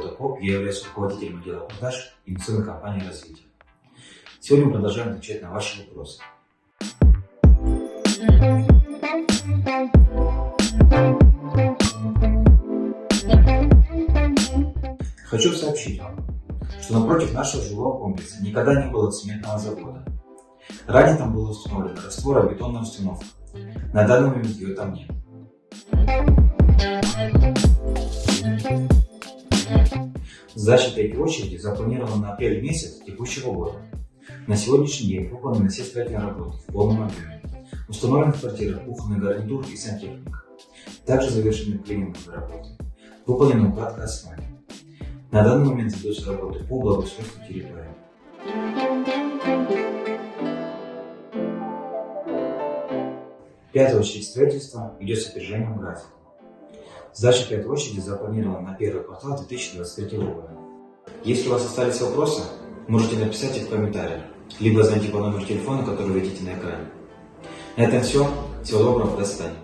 Прокоп, я являюсь руководителем отдела продаж инвестиционной компании «Развитие». Сегодня мы продолжаем отвечать на ваши вопросы. Хочу сообщить вам, что напротив нашего жилого комплекса никогда не было цементного завода. Ранее там была установлена растворобетонная установка. На данный момент ее там нет. Сдача третьей очереди запланирована на апрель месяц текущего года. На сегодняшний день выполнены все строительные работы в полном объеме. Установлен в квартирах кухонный гарнитур и сантехника. Также завершены клининговые работы. Выполнена укладка асфальта. На данный момент ведутся работы по благоустройству территории. Пятая очередь строительства идет с опережением графика. Пятой очереди запланирована на первый квартал 2023 года. Если у вас остались вопросы, можете написать их в комментариях, либо звоните по номеру телефона, который видите на экране. На этом все. Всего доброго, до свидания.